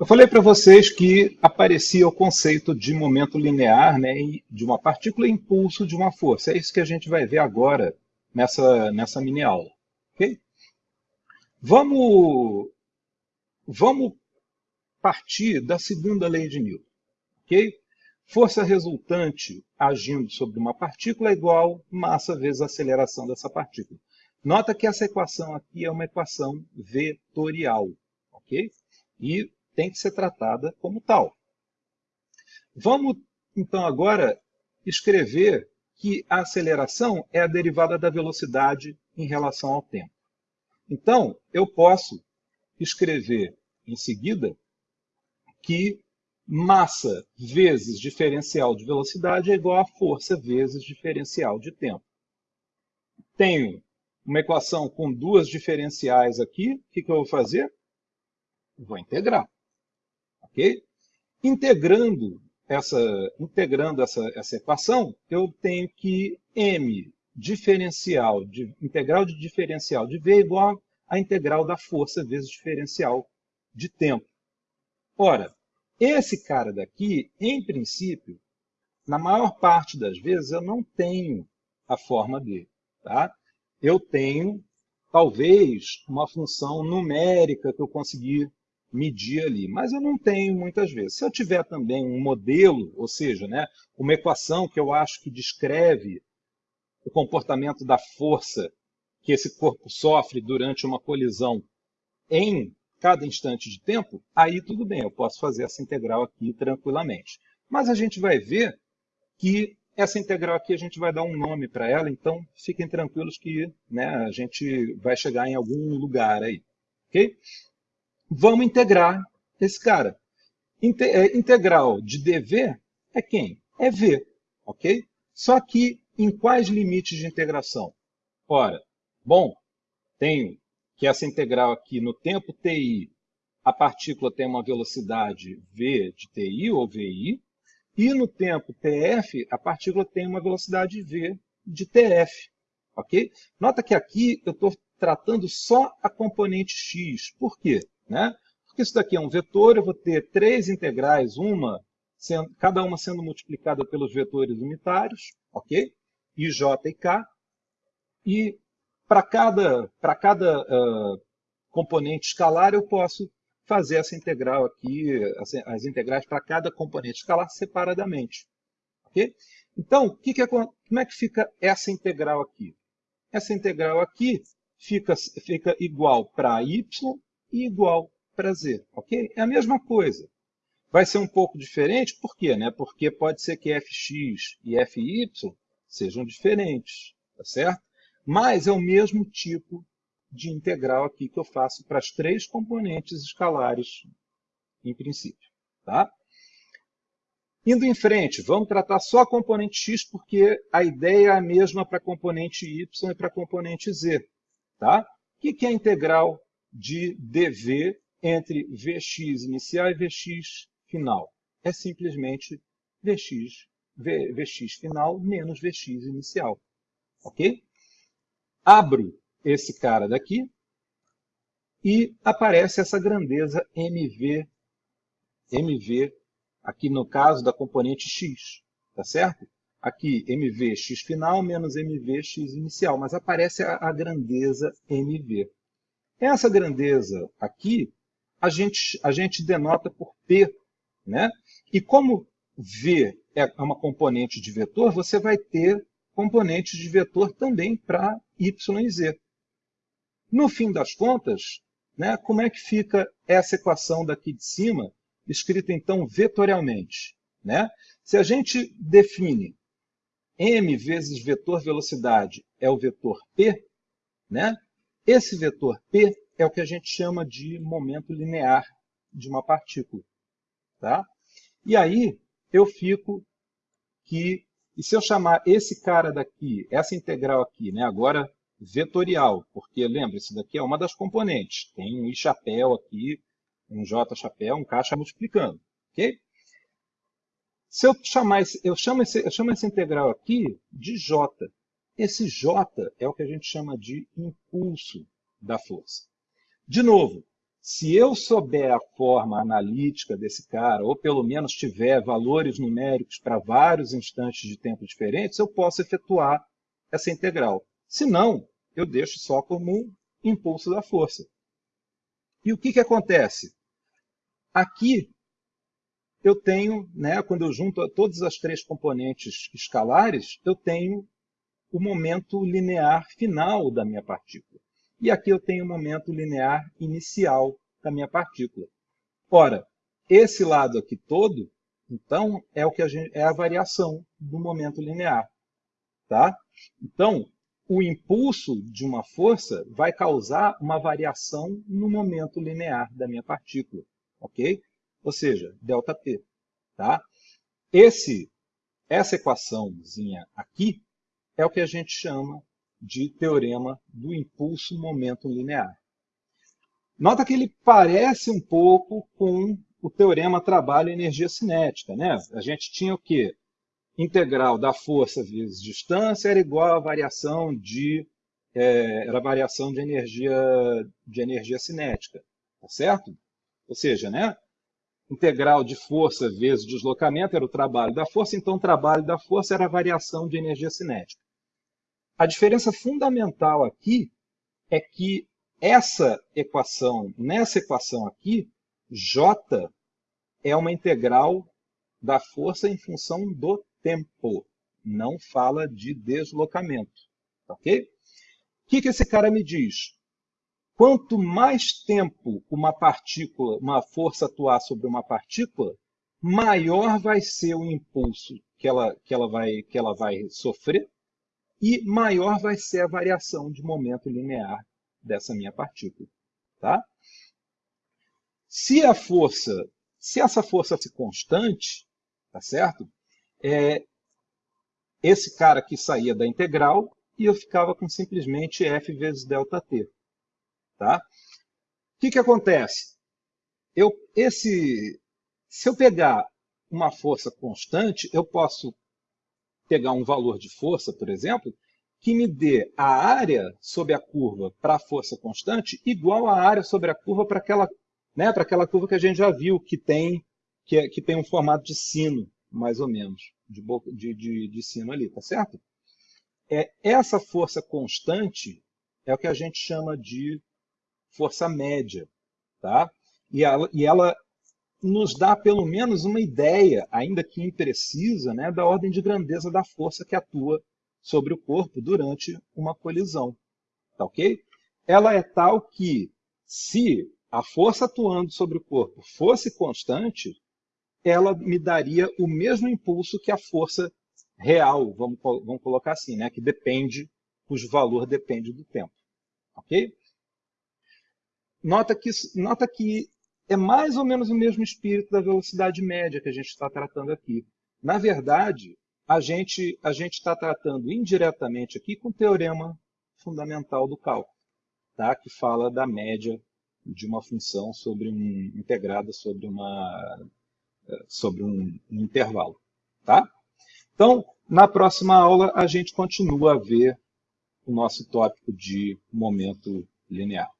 Eu falei para vocês que aparecia o conceito de momento linear né, de uma partícula impulso de uma força. É isso que a gente vai ver agora nessa, nessa mini aula. Okay? Vamos, vamos partir da segunda lei de Newton. Okay? Força resultante agindo sobre uma partícula é igual massa vezes aceleração dessa partícula. Nota que essa equação aqui é uma equação vetorial, ok? E tem que ser tratada como tal. Vamos, então, agora escrever que a aceleração é a derivada da velocidade em relação ao tempo. Então, eu posso escrever em seguida que massa vezes diferencial de velocidade é igual a força vezes diferencial de tempo. Tenho uma equação com duas diferenciais aqui, o que, que eu vou fazer? Vou integrar. Ok? Integrando essa, integrando essa, essa equação, eu tenho que m diferencial de integral de diferencial de v é igual a integral da força vezes diferencial de tempo. Ora, esse cara daqui, em princípio, na maior parte das vezes eu não tenho a forma dele. Tá? eu tenho, talvez, uma função numérica que eu consegui medir ali, mas eu não tenho muitas vezes. Se eu tiver também um modelo, ou seja, né, uma equação que eu acho que descreve o comportamento da força que esse corpo sofre durante uma colisão em cada instante de tempo, aí tudo bem, eu posso fazer essa integral aqui tranquilamente. Mas a gente vai ver que essa integral aqui a gente vai dar um nome para ela, então fiquem tranquilos que né, a gente vai chegar em algum lugar aí. ok? Vamos integrar esse cara. É, integral de dv é quem? É v. ok? Só que em quais limites de integração? Ora, bom, tenho que essa integral aqui no tempo ti, a partícula tem uma velocidade v de ti ou vi, e no tempo tf, a partícula tem uma velocidade v de tf. ok? Nota que aqui eu estou tratando só a componente x. Por quê? Né? Porque isso daqui é um vetor, eu vou ter três integrais, uma sendo, cada uma sendo multiplicada pelos vetores unitários, ok? I, j e k. E para cada, pra cada uh, componente escalar eu posso fazer essa integral aqui, as, as integrais para cada componente escalar separadamente. Okay? Então, que que é, como é que fica essa integral aqui? Essa integral aqui fica, fica igual para y igual z. Okay? É a mesma coisa. Vai ser um pouco diferente, por quê? Né? Porque pode ser que fx e fy sejam diferentes, tá certo? Mas é o mesmo tipo de integral aqui que eu faço para as três componentes escalares, em princípio. Tá? Indo em frente, vamos tratar só a componente x, porque a ideia é a mesma para a componente y e para a componente z. Tá? O que é a integral de dv entre vx inicial e vx final? É simplesmente vx, v, vx final menos vx inicial. Ok? Abro esse cara daqui, e aparece essa grandeza MV, MV, aqui no caso da componente x, tá certo? Aqui, MV x final menos MV x inicial, mas aparece a, a grandeza MV. Essa grandeza aqui, a gente, a gente denota por P, né? E como V é uma componente de vetor, você vai ter componentes de vetor também para y e z. No fim das contas, né, como é que fica essa equação daqui de cima, escrita então vetorialmente? Né? Se a gente define m vezes vetor velocidade é o vetor p, né? Esse vetor p é o que a gente chama de momento linear de uma partícula. Tá? E aí eu fico que, e se eu chamar esse cara daqui, essa integral aqui, né, agora vetorial, porque lembra, isso daqui é uma das componentes. Tem um I chapéu aqui, um J chapéu, um K multiplicando. ok? Se eu chamar esse, eu chamo, esse, eu chamo essa integral aqui de J. Esse J é o que a gente chama de impulso da força. De novo, se eu souber a forma analítica desse cara, ou pelo menos tiver valores numéricos para vários instantes de tempo diferentes, eu posso efetuar essa integral. Se não, eu deixo só como um impulso da força. E o que, que acontece? Aqui eu tenho, né, quando eu junto todas as três componentes escalares, eu tenho o momento linear final da minha partícula. E aqui eu tenho o momento linear inicial da minha partícula. Ora, esse lado aqui todo, então, é, o que a, gente, é a variação do momento linear. Tá? Então, o impulso de uma força vai causar uma variação no momento linear da minha partícula. Ok? Ou seja, ΔP. Tá? Esse, essa equaçãozinha aqui é o que a gente chama de teorema do impulso momento linear. Nota que ele parece um pouco com o teorema trabalho-energia cinética. Né? A gente tinha o quê? Integral da força vezes distância era igual à variação de, é, era variação de energia, de energia cinética. Tá certo? Ou seja, né? Integral de força vezes deslocamento era o trabalho da força, então o trabalho da força era a variação de energia cinética. A diferença fundamental aqui é que essa equação, nessa equação aqui, J é uma integral da força em função do tempo. Não fala de deslocamento. Ok? O que, que esse cara me diz? Quanto mais tempo uma partícula, uma força atuar sobre uma partícula, maior vai ser o impulso que ela, que ela, vai, que ela vai sofrer e maior vai ser a variação de momento linear dessa minha partícula. Tá? Se a força, se essa força fosse constante, tá certo? É, esse cara aqui saía da integral e eu ficava com simplesmente f vezes ΔT. Tá? O que, que acontece? Eu, esse, se eu pegar uma força constante, eu posso pegar um valor de força, por exemplo, que me dê a área sobre a curva para a força constante igual à área sobre a curva para aquela, né, aquela curva que a gente já viu, que tem, que, é, que tem um formato de sino, mais ou menos, de, de, de, de sino ali, tá certo? É, essa força constante é o que a gente chama de força média. Tá? E, ela, e ela nos dá pelo menos uma ideia, ainda que imprecisa, né, da ordem de grandeza da força que atua sobre o corpo durante uma colisão. Tá ok? Ela é tal que, se a força atuando sobre o corpo fosse constante, ela me daria o mesmo impulso que a força real, vamos, vamos colocar assim, né, que depende, cujo valor depende do tempo. Ok? Nota que, nota que é mais ou menos o mesmo espírito da velocidade média que a gente está tratando aqui. Na verdade, a gente a está tratando indiretamente aqui com o teorema fundamental do cálculo, tá? que fala da média de uma função sobre um, integrada sobre, uma, sobre um, um intervalo. Tá? Então, na próxima aula, a gente continua a ver o nosso tópico de momento linear.